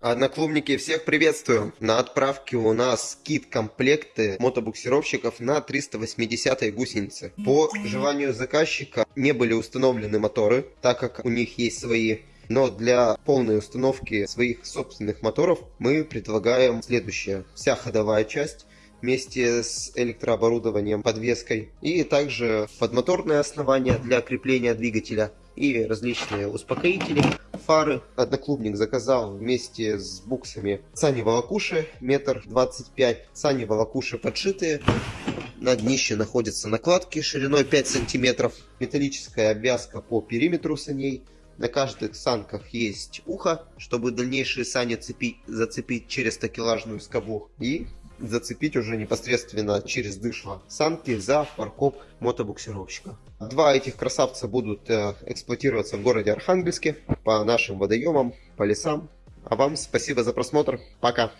Одноклубники, всех приветствую! На отправке у нас кит-комплекты мотобуксировщиков на 380 гусеницы. По желанию заказчика не были установлены моторы, так как у них есть свои но для полной установки своих собственных моторов мы предлагаем следующее. Вся ходовая часть вместе с электрооборудованием, подвеской и также подмоторное основание для крепления двигателя и различные успокоители, фары. Одноклубник заказал вместе с буксами сани волокуши метр двадцать пять, сани волокуши подшитые. На днище находятся накладки шириной 5 сантиметров, металлическая обвязка по периметру саней. На каждых санках есть ухо, чтобы дальнейшие сани цепить, зацепить через такелажную скобу. И зацепить уже непосредственно через дышло санки за паркоп мотобуксировщика. Два этих красавца будут э, эксплуатироваться в городе Архангельске по нашим водоемам, по лесам. А вам спасибо за просмотр. Пока!